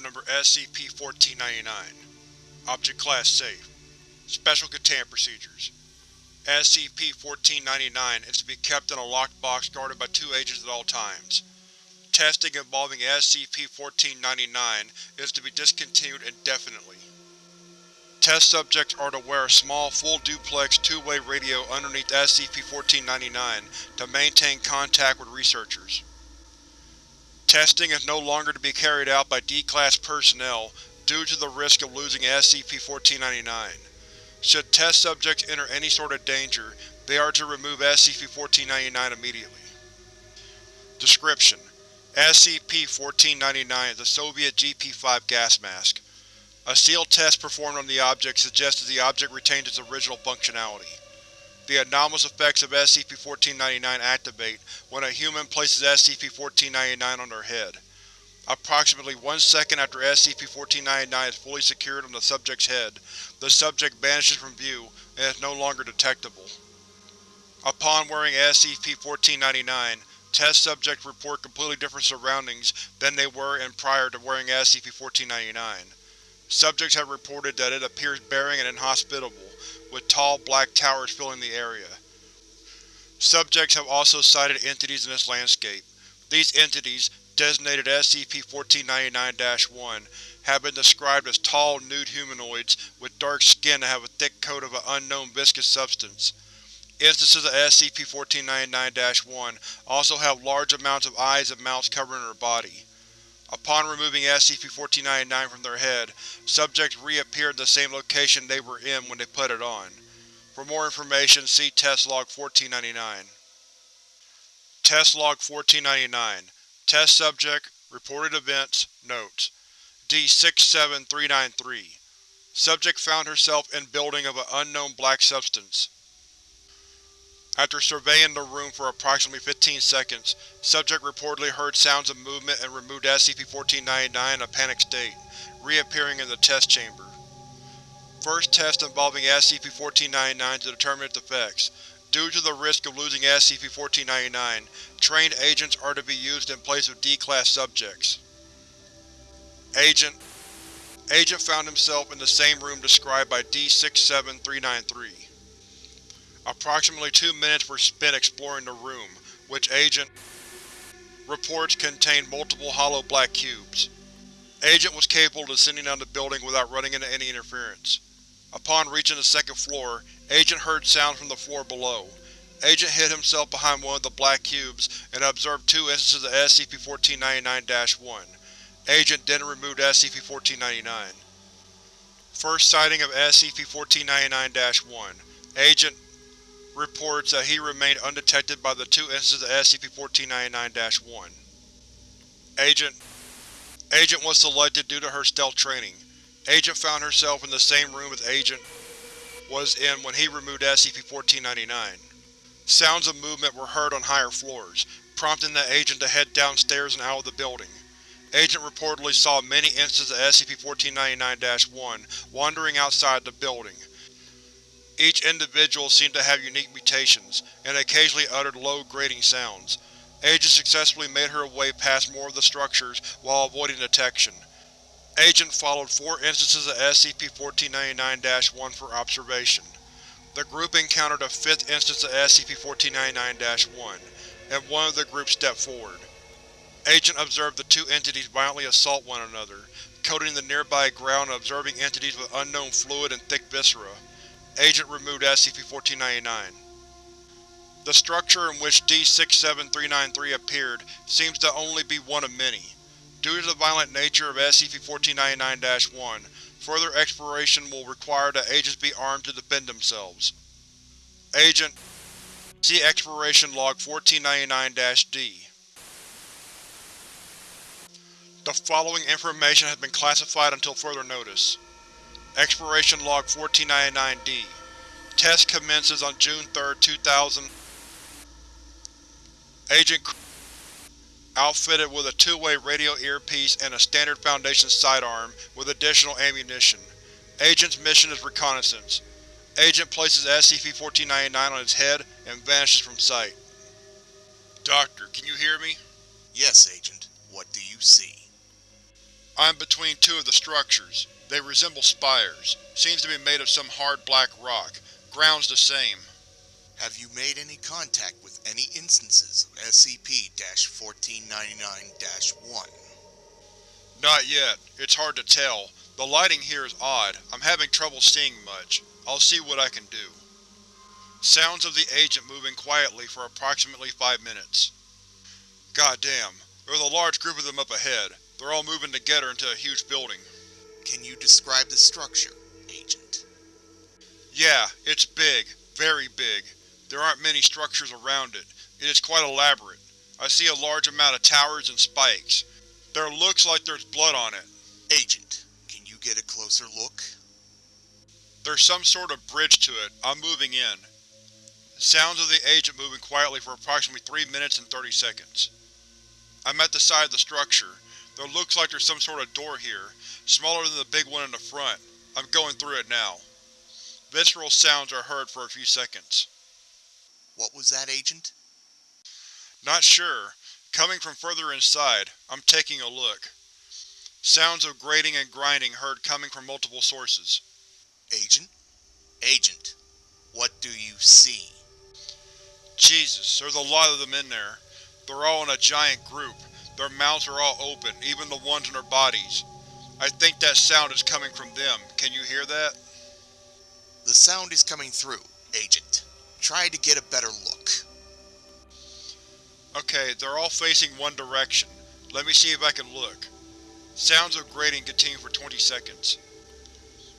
Item Number SCP-1499 Object Class Safe Special Containment Procedures SCP-1499 is to be kept in a locked box guarded by two agents at all times. Testing involving SCP-1499 is to be discontinued indefinitely. Test subjects are to wear a small, full-duplex, two-way radio underneath SCP-1499 to maintain contact with researchers. Testing is no longer to be carried out by D-Class personnel due to the risk of losing SCP-1499. Should test subjects enter any sort of danger, they are to remove SCP-1499 immediately. Description: SCP-1499 is a Soviet GP-5 gas mask. A sealed test performed on the object suggested the object retained its original functionality. The anomalous effects of SCP-1499 activate when a human places SCP-1499 on their head. Approximately one second after SCP-1499 is fully secured on the subject's head, the subject vanishes from view and is no longer detectable. Upon wearing SCP-1499, test subjects report completely different surroundings than they were in prior to wearing SCP-1499. Subjects have reported that it appears barren and inhospitable, with tall black towers filling the area. Subjects have also sighted entities in this landscape. These entities, designated SCP-1499-1, have been described as tall, nude humanoids with dark skin that have a thick coat of an unknown viscous substance. Instances of SCP-1499-1 also have large amounts of eyes and mouths covering their body. Upon removing SCP-1499 from their head, subjects reappear in the same location they were in when they put it on. For more information, see Test Log 1499. Test Log 1499 Test Subject Reported Events Notes D-67393 Subject found herself in building of an unknown black substance. After surveying the room for approximately 15 seconds, subject reportedly heard sounds of movement and removed SCP-1499 in a panicked state, reappearing in the test chamber. First test involving SCP-1499 to determine its effects. Due to the risk of losing SCP-1499, trained agents are to be used in place of D-Class subjects. Agent Agent found himself in the same room described by D-67393. Approximately two minutes were spent exploring the room, which Agent reports contained multiple hollow black cubes. Agent was capable of descending down the building without running into any interference. Upon reaching the second floor, Agent heard sounds from the floor below. Agent hid himself behind one of the black cubes and observed two instances of SCP-1499-1. Agent then removed SCP-1499. First sighting of SCP-1499-1. Agent reports that he remained undetected by the two instances of SCP-1499-1. Agent Agent was selected due to her stealth training. Agent found herself in the same room as Agent was in when he removed SCP-1499. Sounds of movement were heard on higher floors, prompting the Agent to head downstairs and out of the building. Agent reportedly saw many instances of SCP-1499-1 wandering outside the building. Each individual seemed to have unique mutations, and occasionally uttered low, grating sounds. Agent successfully made her way past more of the structures while avoiding detection. Agent followed four instances of SCP-1499-1 for observation. The group encountered a fifth instance of SCP-1499-1, and one of the group stepped forward. Agent observed the two entities violently assault one another, coating the nearby ground and observing entities with unknown fluid and thick viscera. Agent removed SCP-1499. The structure in which D-67393 appeared seems to only be one of many. Due to the violent nature of SCP-1499-1, further exploration will require that agents be armed to defend themselves. Agent See Exploration Log 1499-D The following information has been classified until further notice. Exploration Log 1499-D Test commences on June 3, 2000 Agent outfitted with a two-way radio earpiece and a standard Foundation sidearm with additional ammunition. Agent's mission is reconnaissance. Agent places SCP-1499 on its head and vanishes from sight. Doctor, can you hear me? Yes, Agent. What do you see? I'm between two of the structures. They resemble spires. Seems to be made of some hard black rock. Ground's the same. Have you made any contact with any instances of SCP-1499-1? Not yet. It's hard to tell. The lighting here is odd. I'm having trouble seeing much. I'll see what I can do. Sounds of the agent moving quietly for approximately five minutes. Goddamn. There's a large group of them up ahead. They're all moving together into a huge building. Can you describe the structure, Agent? Yeah, it's big. Very big. There aren't many structures around it. It is quite elaborate. I see a large amount of towers and spikes. There looks like there's blood on it. Agent, can you get a closer look? There's some sort of bridge to it. I'm moving in. Sounds of the agent moving quietly for approximately 3 minutes and 30 seconds. I'm at the side of the structure. There looks like there's some sort of door here, smaller than the big one in the front. I'm going through it now. Visceral sounds are heard for a few seconds. What was that, Agent? Not sure. Coming from further inside, I'm taking a look. Sounds of grating and grinding heard coming from multiple sources. Agent? Agent, what do you see? Jesus, there's a lot of them in there. They're all in a giant group. Their mouths are all open, even the ones in their bodies. I think that sound is coming from them. Can you hear that? The sound is coming through, Agent. Try to get a better look. Okay, they're all facing one direction. Let me see if I can look. Sounds of grating continue for 20 seconds.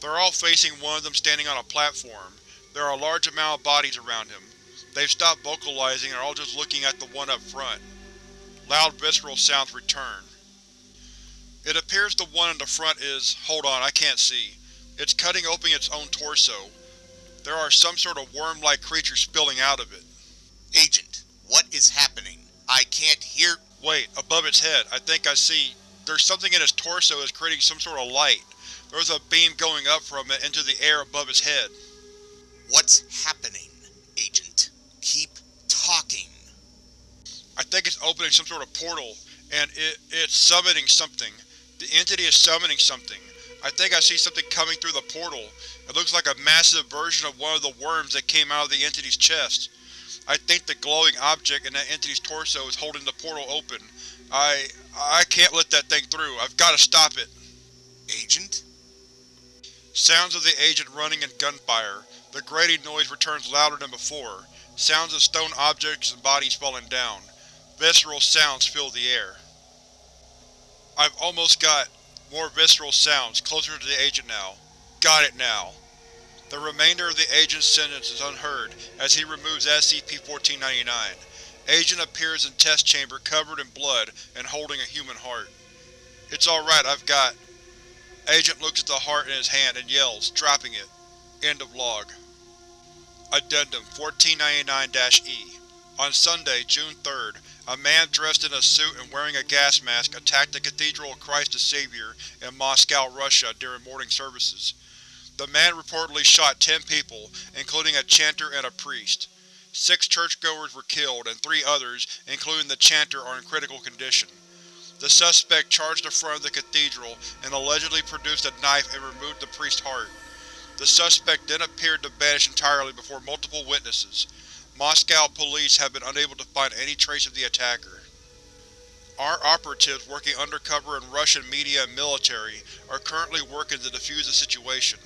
They're all facing one of them standing on a platform. There are a large amount of bodies around him. They've stopped vocalizing and are all just looking at the one up front. Loud visceral sounds return. It appears the one in the front is… hold on, I can't see. It's cutting open its own torso. There are some sort of worm-like creatures spilling out of it. Agent, what is happening? I can't hear… Wait, above its head, I think I see… There's something in its torso that's creating some sort of light. There's a beam going up from it into the air above its head. What's happening, Agent? Keep. I think it's opening some sort of portal, and it, it's summoning something. The entity is summoning something. I think I see something coming through the portal. It looks like a massive version of one of the worms that came out of the entity's chest. I think the glowing object in that entity's torso is holding the portal open. I… I can't let that thing through. I've got to stop it. Agent? Sounds of the agent running and gunfire. The grating noise returns louder than before. Sounds of stone objects and bodies falling down. Visceral sounds fill the air. I've almost got more visceral sounds, closer to the agent now. Got it now. The remainder of the agent's sentence is unheard as he removes SCP-1499. Agent appears in test chamber covered in blood and holding a human heart. It's alright, I've got… Agent looks at the heart in his hand and yells, dropping it. End of log. Addendum 1499-E On Sunday, June 3rd, a man dressed in a suit and wearing a gas mask attacked the Cathedral of Christ the Savior in Moscow, Russia during morning services. The man reportedly shot ten people, including a chanter and a priest. Six churchgoers were killed and three others, including the chanter, are in critical condition. The suspect charged the front of the cathedral and allegedly produced a knife and removed the priest's heart. The suspect then appeared to vanish entirely before multiple witnesses. Moscow police have been unable to find any trace of the attacker. Our operatives working undercover in Russian media and military are currently working to defuse the situation.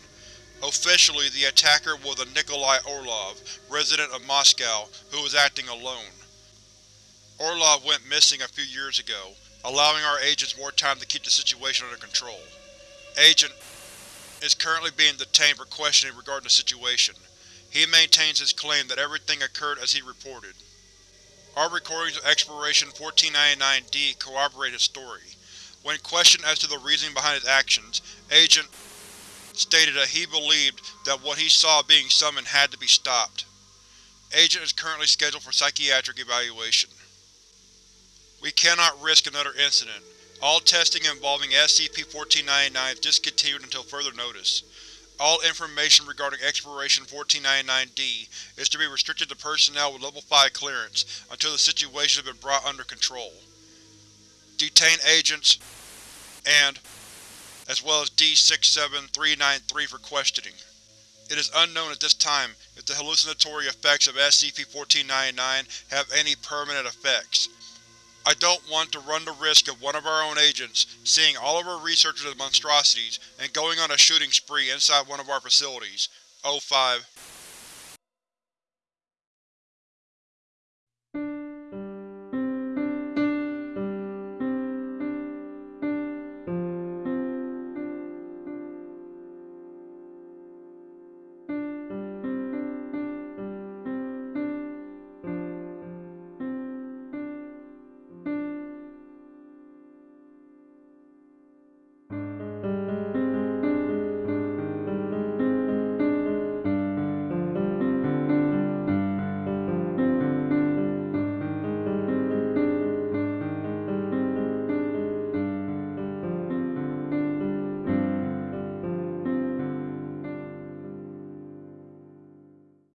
Officially, the attacker was a Nikolai Orlov, resident of Moscow, who was acting alone. Orlov went missing a few years ago, allowing our agents more time to keep the situation under control. Agent is currently being detained for questioning regarding the situation. He maintains his claim that everything occurred as he reported. Our recordings of Exploration 1499-D corroborate his story. When questioned as to the reasoning behind his actions, Agent stated that he believed that what he saw being summoned had to be stopped. Agent is currently scheduled for psychiatric evaluation. We cannot risk another incident. All testing involving SCP-1499 is discontinued until further notice. All information regarding Exploration 1499-D is to be restricted to personnel with Level 5 clearance until the situation has been brought under control. Detain agents and as well as D-67393 for questioning. It is unknown at this time if the hallucinatory effects of SCP-1499 have any permanent effects. I don't want to run the risk of one of our own agents seeing all of our researchers as monstrosities and going on a shooting spree inside one of our facilities. O5